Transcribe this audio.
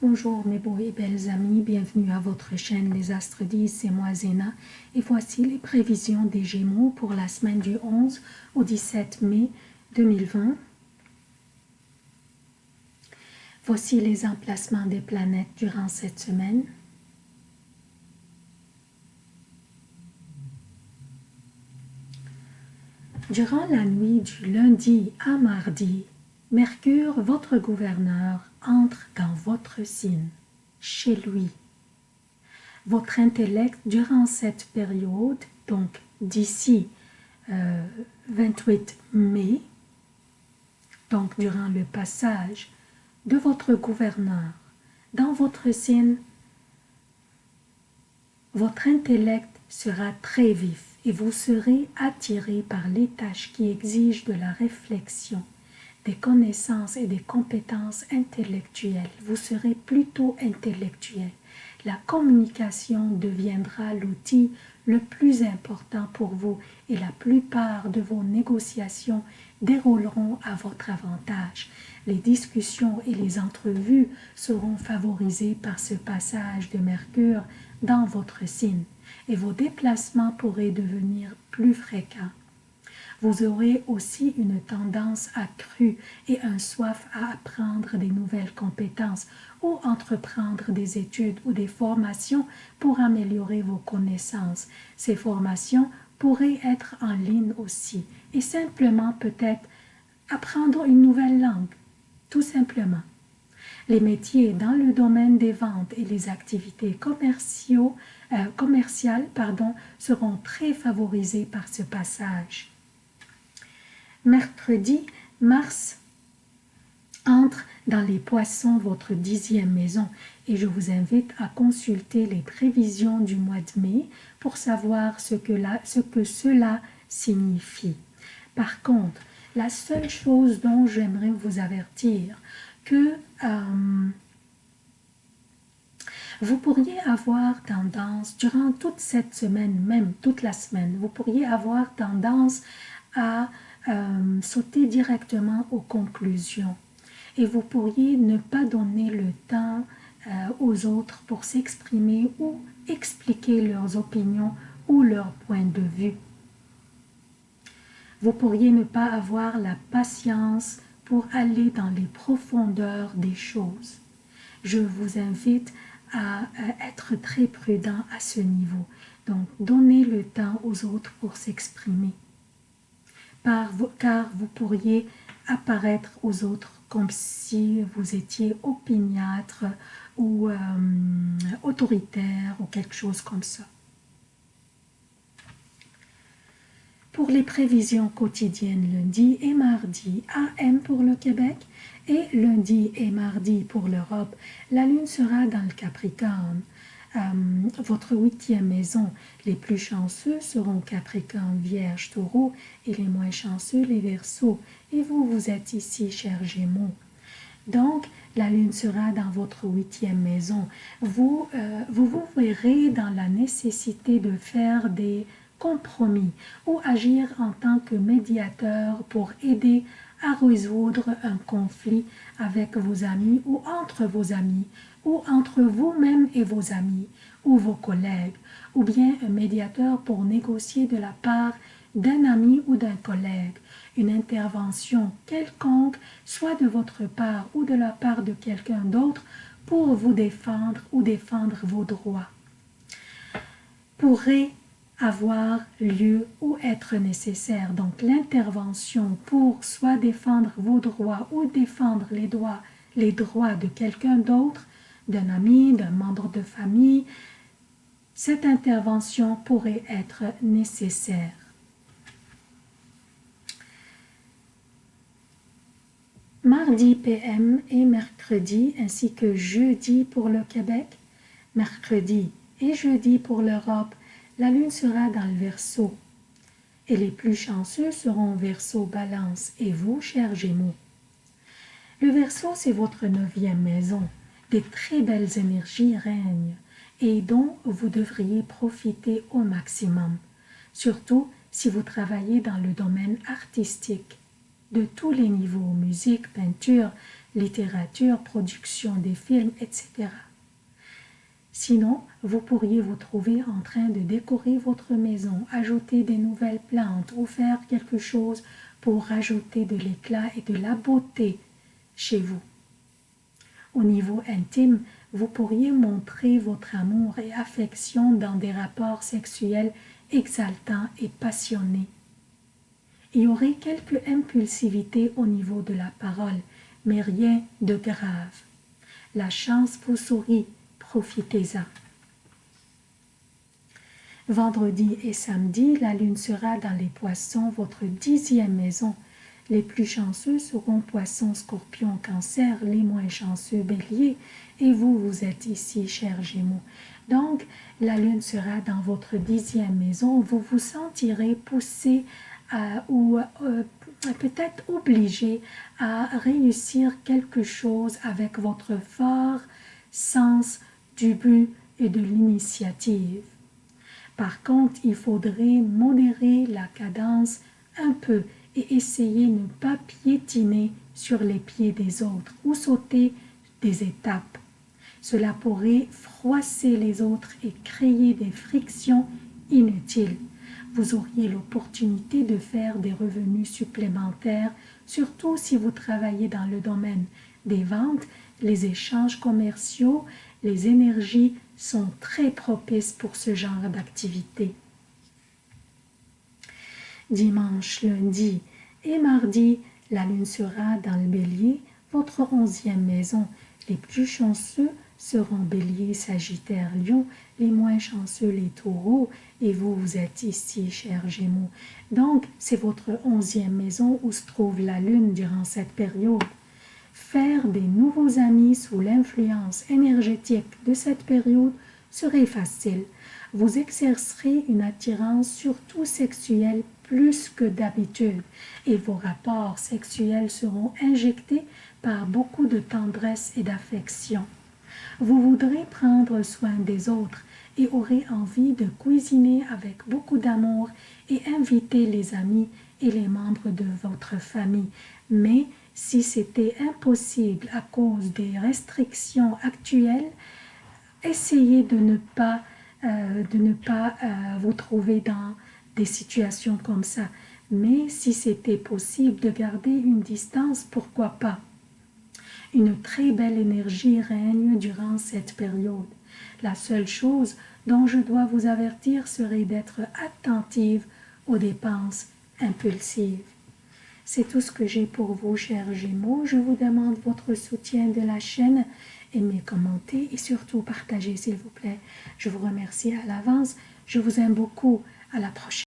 Bonjour mes beaux et belles amis, bienvenue à votre chaîne Les Astres 10, c'est moi Zéna et voici les prévisions des Gémeaux pour la semaine du 11 au 17 mai 2020. Voici les emplacements des planètes durant cette semaine. Durant la nuit du lundi à mardi, Mercure, votre gouverneur, entre dans votre signe, chez lui. Votre intellect, durant cette période, donc d'ici 28 euh, mai, donc durant le passage de votre gouverneur dans votre signe, votre intellect sera très vif et vous serez attiré par les tâches qui exigent de la réflexion, des connaissances et des compétences intellectuelles. Vous serez plutôt intellectuel. La communication deviendra l'outil le plus important pour vous et la plupart de vos négociations dérouleront à votre avantage. Les discussions et les entrevues seront favorisées par ce passage de Mercure dans votre signe et vos déplacements pourraient devenir plus fréquents. Vous aurez aussi une tendance accrue et un soif à apprendre des nouvelles compétences ou entreprendre des études ou des formations pour améliorer vos connaissances. Ces formations pourraient être en ligne aussi et simplement peut-être apprendre une nouvelle langue, tout simplement. Les métiers dans le domaine des ventes et les activités euh, commerciales seront très favorisés par ce passage mercredi, Mars entre dans les poissons, votre dixième maison, et je vous invite à consulter les prévisions du mois de mai pour savoir ce que, ce que cela signifie. Par contre, la seule chose dont j'aimerais vous avertir, que euh, vous pourriez avoir tendance, durant toute cette semaine, même toute la semaine, vous pourriez avoir tendance à euh, sauter directement aux conclusions. Et vous pourriez ne pas donner le temps euh, aux autres pour s'exprimer ou expliquer leurs opinions ou leurs points de vue. Vous pourriez ne pas avoir la patience pour aller dans les profondeurs des choses. Je vous invite à être très prudent à ce niveau. Donc, donnez le temps aux autres pour s'exprimer car vous pourriez apparaître aux autres comme si vous étiez opiniâtre ou euh, autoritaire ou quelque chose comme ça. Pour les prévisions quotidiennes lundi et mardi, AM pour le Québec et lundi et mardi pour l'Europe, la Lune sera dans le Capricorne. Euh, votre huitième maison. Les plus chanceux seront Capricorne, Vierge, Taureau et les moins chanceux, les Verseaux. Et vous, vous êtes ici, cher Gémeaux. Donc, la Lune sera dans votre huitième maison. Vous, euh, vous vous verrez dans la nécessité de faire des compromis ou agir en tant que médiateur pour aider à résoudre un conflit avec vos amis ou entre vos amis ou entre vous-même et vos amis ou vos collègues, ou bien un médiateur pour négocier de la part d'un ami ou d'un collègue, une intervention quelconque, soit de votre part ou de la part de quelqu'un d'autre, pour vous défendre ou défendre vos droits, pourrait avoir lieu ou être nécessaire. Donc l'intervention pour soit défendre vos droits ou défendre les droits, les droits de quelqu'un d'autre d'un ami, d'un membre de famille, cette intervention pourrait être nécessaire. Mardi PM et mercredi ainsi que jeudi pour le Québec, mercredi et jeudi pour l'Europe, la lune sera dans le Verseau. Et les plus chanceux seront Verseau Balance et vous, chers Gémeaux. Le Verseau, c'est votre neuvième maison des très belles énergies règnent et dont vous devriez profiter au maximum, surtout si vous travaillez dans le domaine artistique. De tous les niveaux, musique, peinture, littérature, production des films, etc. Sinon, vous pourriez vous trouver en train de décorer votre maison, ajouter des nouvelles plantes ou faire quelque chose pour rajouter de l'éclat et de la beauté chez vous. Au niveau intime, vous pourriez montrer votre amour et affection dans des rapports sexuels exaltants et passionnés. Il y aurait quelque impulsivité au niveau de la parole, mais rien de grave. La chance vous sourit, profitez-en. Vendredi et samedi, la lune sera dans les poissons, votre dixième maison. Les plus chanceux seront poissons, scorpions, cancer, les moins chanceux, bélier. Et vous, vous êtes ici, chers gémeaux. Donc, la lune sera dans votre dixième maison. Vous vous sentirez poussé ou euh, peut-être obligé à réussir quelque chose avec votre fort sens du but et de l'initiative. Par contre, il faudrait modérer la cadence un peu et essayer de ne pas piétiner sur les pieds des autres ou sauter des étapes. Cela pourrait froisser les autres et créer des frictions inutiles vous auriez l'opportunité de faire des revenus supplémentaires, surtout si vous travaillez dans le domaine des ventes, les échanges commerciaux, les énergies sont très propices pour ce genre d'activité. Dimanche, lundi et mardi, la lune sera dans le bélier, votre onzième maison. Les plus chanceux seront bélier, sagittaire, lion, les moins chanceux, les taureaux, et vous, vous êtes ici, chers gémeaux. Donc, c'est votre onzième maison où se trouve la lune durant cette période. Faire des nouveaux amis sous l'influence énergétique de cette période serait facile. Vous exercerez une attirance surtout sexuelle plus que d'habitude et vos rapports sexuels seront injectés par beaucoup de tendresse et d'affection. Vous voudrez prendre soin des autres et aurez envie de cuisiner avec beaucoup d'amour et inviter les amis et les membres de votre famille. Mais si c'était impossible à cause des restrictions actuelles, essayez de ne pas, euh, de ne pas euh, vous trouver dans des situations comme ça. Mais si c'était possible de garder une distance, pourquoi pas? Une très belle énergie règne durant cette période. La seule chose dont je dois vous avertir serait d'être attentive aux dépenses impulsives. C'est tout ce que j'ai pour vous, chers Gémeaux. Je vous demande votre soutien de la chaîne. Aimez, commentez et surtout partagez, s'il vous plaît. Je vous remercie à l'avance. Je vous aime beaucoup. À la prochaine.